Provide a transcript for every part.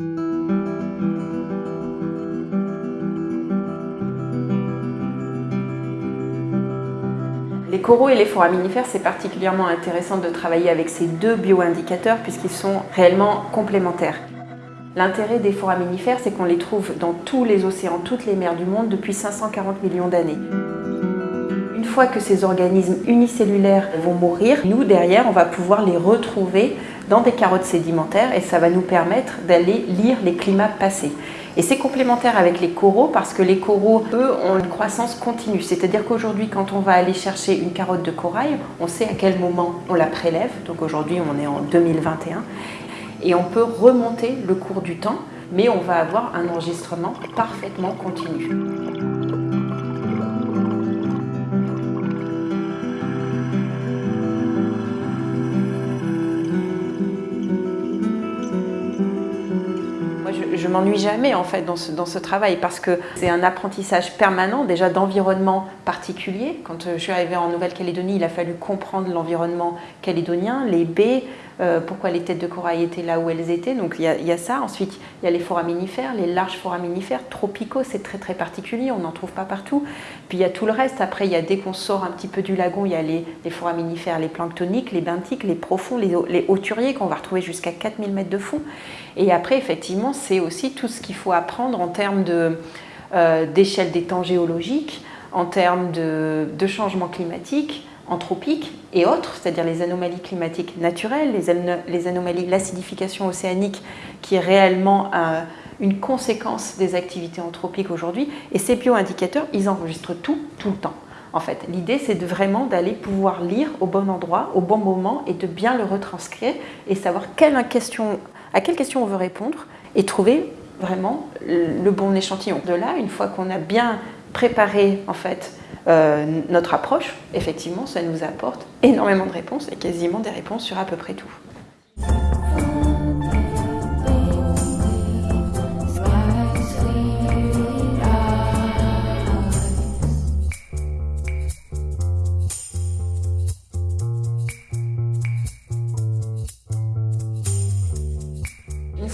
Les coraux et les foraminifères, c'est particulièrement intéressant de travailler avec ces deux bioindicateurs puisqu'ils sont réellement complémentaires. L'intérêt des foraminifères, c'est qu'on les trouve dans tous les océans, toutes les mers du monde depuis 540 millions d'années. Une fois que ces organismes unicellulaires vont mourir, nous, derrière, on va pouvoir les retrouver dans des carottes sédimentaires et ça va nous permettre d'aller lire les climats passés. Et c'est complémentaire avec les coraux parce que les coraux, eux, ont une croissance continue. C'est-à-dire qu'aujourd'hui, quand on va aller chercher une carotte de corail, on sait à quel moment on la prélève. Donc aujourd'hui, on est en 2021. Et on peut remonter le cours du temps, mais on va avoir un enregistrement parfaitement continu. Je, m'ennuie jamais en fait dans ce, dans ce travail parce que c'est un apprentissage permanent déjà d'environnement particulier. Quand euh, je suis arrivée en Nouvelle-Calédonie, il a fallu comprendre l'environnement calédonien, les baies, euh, pourquoi les têtes de corail étaient là où elles étaient. Donc il y, a, ça. Ensuite, il y a les foraminifères, les larges foraminifères, tropicaux, c'est très très particulier, on n'en trouve pas partout. Puis il y a tout le reste. Après, il y a dès qu'on sort un petit peu du lagon, il y a les, foraminifères, les planctoniques, les benthiques, les profonds, les, les hauturiers qu'on va retrouver jusqu'à 4000 mètres de fond. Et après, effectivement, c'est aussi tout ce qu'il faut apprendre en termes euh, d'échelle des temps géologiques, en termes de, de changement climatique, anthropique et autres, c'est-à-dire les anomalies climatiques naturelles, les, anomalies, l'acidification océanique qui est réellement euh, une conséquence des activités anthropiques aujourd'hui. Et ces bioindicateurs, ils enregistrent tout, tout le temps. En fait, l'idée, c'est de vraiment d'aller pouvoir lire au bon endroit, au bon moment et de bien le retranscrire et savoir à quelle question on veut répondre et trouver vraiment le bon échantillon. De là, une fois qu'on a bien préparé en fait euh, notre approche, effectivement, ça nous apporte énormément de réponses et quasiment des réponses sur à peu près tout.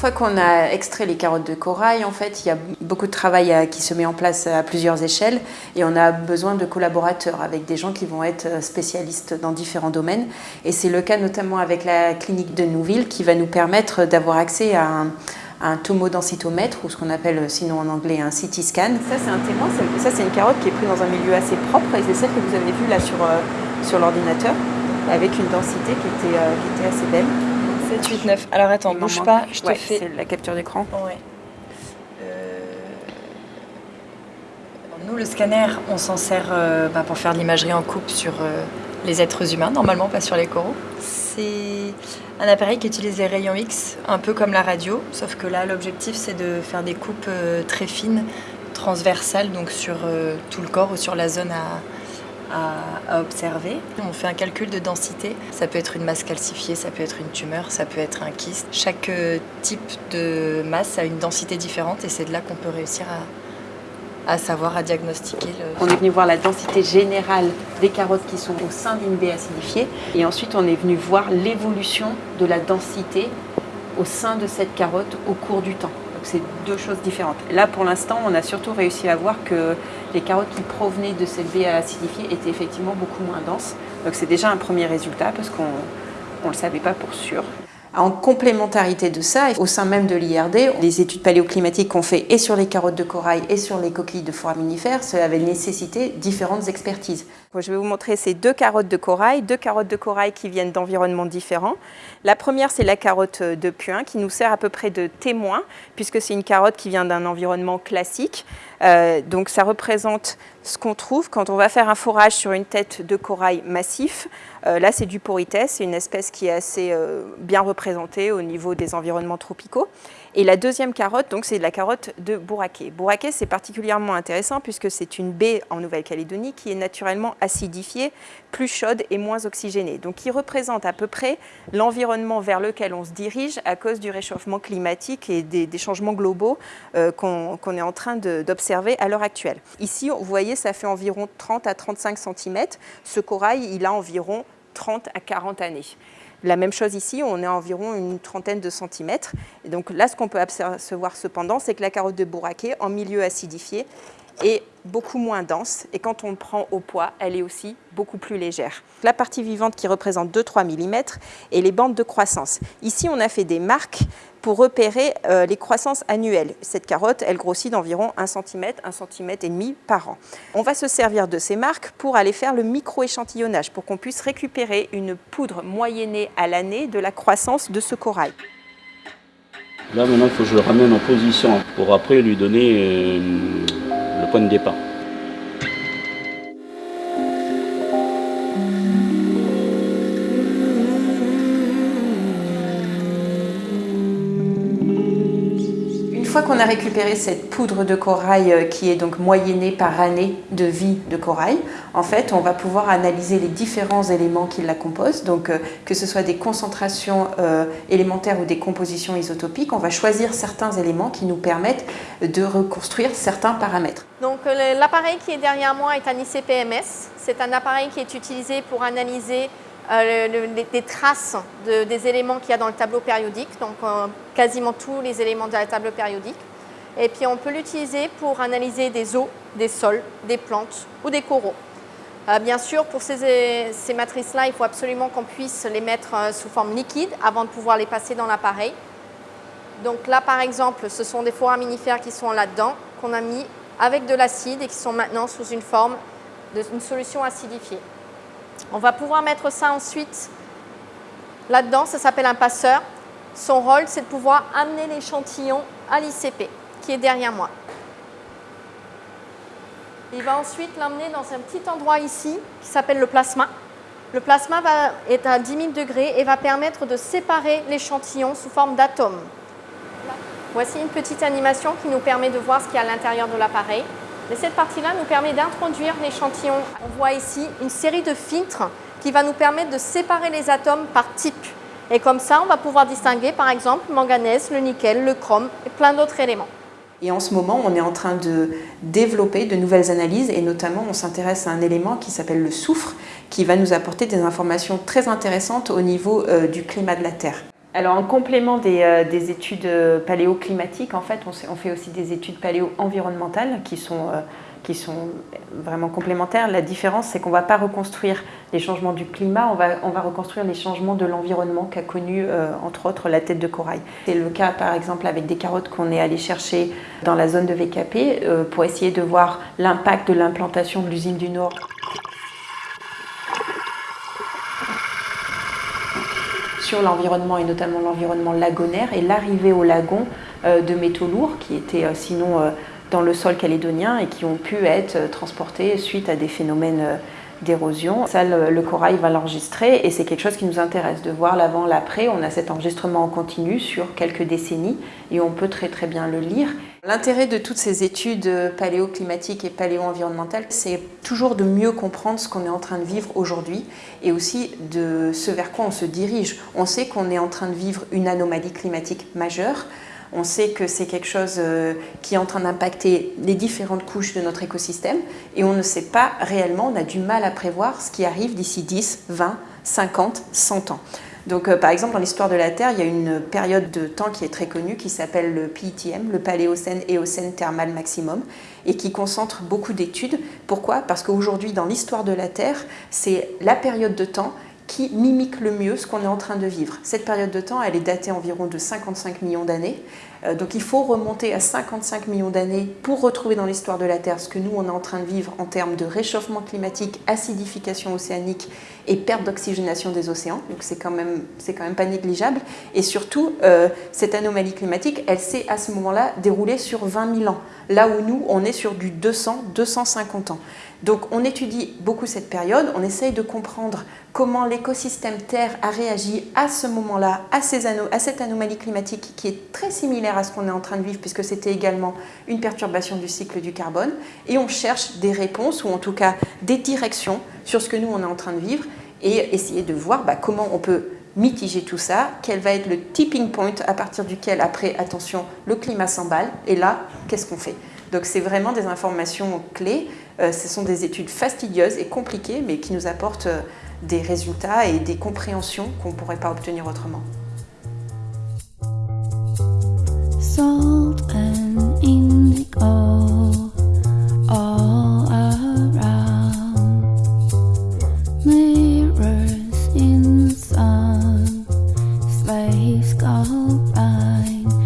fois qu'on a extrait les carottes de corail, en fait, il y a beaucoup de travail qui se met en place à plusieurs échelles et on a besoin de collaborateurs avec des gens qui vont être spécialistes dans différents domaines. Et c'est le cas notamment avec la clinique de Nouville qui va nous permettre d'avoir accès à un, un tomodensitomètre ou ce qu'on appelle sinon en anglais un CT scan. Ça c'est un témoin, ça c'est une carotte qui est prise dans un milieu assez propre et c'est celle que vous avez vue là sur, euh, sur l'ordinateur avec une densité qui était, euh, qui était assez belle. 7, 8, 9. Alors attends, bouge pas, je te fais... c'est la capture d'écran. Ouais. Le scanner, on s'en sert euh, bah, pour faire de l'imagerie en coupe sur euh, les êtres humains, normalement, pas sur les coraux. C'est un appareil qui utilise les rayons X, un peu comme la radio, sauf que là, l'objectif, c'est de faire des coupes très fines, transversales, donc sur tout le corps ou sur la zone à, observer. On fait un calcul de densité. Ça peut être une masse calcifiée, ça peut être une tumeur, ça peut être un kyste. Chaque euh, type de masse a une densité différente et c'est de là qu'on peut réussir à, à savoir, à diagnostiquer. Le... On est venu voir la densité générale des carottes qui sont au sein d'une baie acidifiée et ensuite on est venu voir l'évolution de la densité au sein de cette carotte au cours du temps c'est deux choses différentes. Là, pour l'instant, on a surtout réussi à voir que les carottes qui provenaient de cette baie acidifiée étaient effectivement beaucoup moins denses. Donc c'est déjà un premier résultat parce qu'on ne le savait pas pour sûr. En complémentarité de ça, au sein même de l'IRD, les études paléoclimatiques qu'on fait et sur les carottes de corail et sur les coquilles de foraminifères, cela avait nécessité différentes expertises. Je vais vous montrer ces deux carottes de corail, deux carottes de corail qui viennent d'environnements différents. La première, c'est la carotte de puin qui nous sert à peu près de témoin, puisque c'est une carotte qui vient d'un environnement classique. Euh, donc ça représente ce qu'on trouve quand on va faire un forage sur une tête de corail massif. Euh, là, c'est du porites, c'est une espèce qui est assez euh, bien représentée au niveau des environnements tropicaux. Et la deuxième carotte, donc, c'est la carotte de Bouraké. Bouraké, c'est particulièrement intéressant puisque c'est une baie en Nouvelle-Calédonie qui est naturellement acidifiée, plus chaude et moins oxygénée. Donc, qui représente à peu près l'environnement vers lequel on se dirige à cause du réchauffement climatique et des, changements globaux euh, qu'on est en train d'observer à l'heure actuelle. Ici, vous voyez, ça fait environ 30 à 35 cm. Ce corail, il a environ 30 à 40 années. La même chose ici, on est à environ une trentaine de centimètres. Et donc là, ce qu'on peut apercevoir cependant, c'est que la carotte de Bouraquet, en milieu acidifié, est beaucoup moins dense et quand on le prend au poids, elle est aussi beaucoup plus légère. La partie vivante qui représente 2-3 mm et les bandes de croissance. Ici, on a fait des marques pour repérer euh, les croissances annuelles. Cette carotte, elle grossit d'environ 1 cm, 1 cm et demi par an. On va se servir de ces marques pour aller faire le micro-échantillonnage, pour qu'on puisse récupérer une poudre moyennée à l'année de la croissance de ce corail. Là maintenant, il faut que je le ramène en position pour après lui donner euh, point de départ. Fois qu'on a récupéré cette poudre de corail euh, qui est donc moyennée par année de vie de corail, en fait, on va pouvoir analyser les différents éléments qui la composent, donc euh, que ce soit des concentrations euh, élémentaires ou des compositions isotopiques, on va choisir certains éléments qui nous permettent de reconstruire certains paramètres. Donc l'appareil qui est derrière moi est un ICPMS, c'est un appareil qui est utilisé pour analyser euh, des traces des éléments qu'il y a dans le tableau périodique, donc euh, quasiment tous les éléments de la table périodique. Et puis on peut l'utiliser pour analyser des eaux, des sols, des plantes ou des coraux. Euh, bien sûr, pour ces, ces matrices-là, il faut absolument qu'on puisse les mettre sous forme liquide avant de pouvoir les passer dans l'appareil. Donc là, par exemple, ce sont des foraminifères qui sont là-dedans, qu'on a mis avec de l'acide et qui sont maintenant sous une forme d'une solution acidifiée. On va pouvoir mettre ça ensuite là-dedans, ça s'appelle un passeur. Son rôle, c'est de pouvoir amener l'échantillon à l'ICP, qui est derrière moi. Il va ensuite l'emmener dans un petit endroit ici, qui s'appelle le plasma. Le plasma est à 10 000 degrés et va permettre de séparer l'échantillon sous forme d'atomes. Voici une petite animation qui nous permet de voir ce qu'il y a à l'intérieur de l'appareil. Mais cette partie-là nous permet d'introduire l'échantillon. On voit ici une série de filtres qui va nous permettre de séparer les atomes par type. Et comme ça, on va pouvoir distinguer par exemple le manganèse, le nickel, le chrome et plein d'autres éléments. Et en ce moment, on est en train de développer de nouvelles analyses et notamment on s'intéresse à un élément qui s'appelle le soufre qui va nous apporter des informations très intéressantes au niveau euh, du climat de la Terre. Alors en complément des, euh, études euh, paléoclimatiques, en fait, on, fait aussi des études paléo-environnementales qui sont, euh, vraiment complémentaires. La différence, c'est qu'on ne va pas reconstruire les changements du climat, on va, on va reconstruire les changements de l'environnement qu'a connu, entre autres, la tête de corail. C'est le cas, par exemple, avec des carottes qu'on est allé chercher dans la zone de VKP pour essayer de voir l'impact de l'implantation de l'usine du Nord l'environnement et notamment l'environnement lagonaire et l'arrivée au lagon euh, de métaux lourds qui étaient euh, sinon euh, dans le sol calédonien et qui ont pu être transportés suite à des phénomènes d'érosion. Ça, le, corail va l'enregistrer et c'est quelque chose qui nous intéresse, de voir l'avant, l'après. On a cet enregistrement en continu sur quelques décennies et on peut très très bien le lire. L'intérêt de toutes ces études paléoclimatiques et paléo-environnementales, c'est toujours de mieux comprendre ce qu'on est en train de vivre aujourd'hui et aussi de ce vers quoi on se dirige. On sait qu'on est en train de vivre une anomalie climatique majeure, on sait que c'est quelque chose euh, qui est en train d'impacter les différentes couches de notre écosystème et on ne sait pas réellement, on a du mal à prévoir ce qui arrive d'ici 10, 20, 50, 100 ans. Donc, euh, par exemple, dans l'histoire de la Terre, il y a une période de temps qui est très connue qui s'appelle le PITM, le Paléocène-Éocène thermal maximum, et qui concentre beaucoup d'études. Pourquoi? Parce qu'aujourd'hui, dans l'histoire de la Terre, c'est la période de temps qui mimique le mieux ce qu'on est en train de vivre. Cette période de temps, elle est datée environ de 55 millions d'années. Euh, donc il faut remonter à 55 millions d'années pour retrouver dans l'histoire de la Terre ce que nous, on est en train de vivre en termes de réchauffement climatique, acidification océanique et perte d'oxygénation des océans. Donc c'est quand, même, quand même pas négligeable. Et surtout, euh, cette anomalie climatique, elle s'est à ce moment-là déroulée sur 20 000 ans. Là où nous, on est sur du 200, 250 ans. Donc on étudie beaucoup cette période, on essaye de comprendre comment l'écosystème Terre a réagi à ce moment-là, à, cette anomalie climatique qui est très à ce qu'on est en train de vivre puisque c'était également une perturbation du cycle du carbone. Et on cherche des réponses ou en tout cas des directions sur ce que nous on est en train de vivre et essayer de voir bah, comment on peut mitiger tout ça, quel va être le tipping point à partir duquel après, attention, le climat s'emballe et là, qu'est-ce qu'on fait? Donc c'est vraiment des informations clés. Euh, ce sont des études fastidieuses et compliquées, mais qui nous apportent euh, des résultats et des compréhensions qu'on ne pourrait pas obtenir autrement. all, all around. Mirrors in sun, slaves go blind.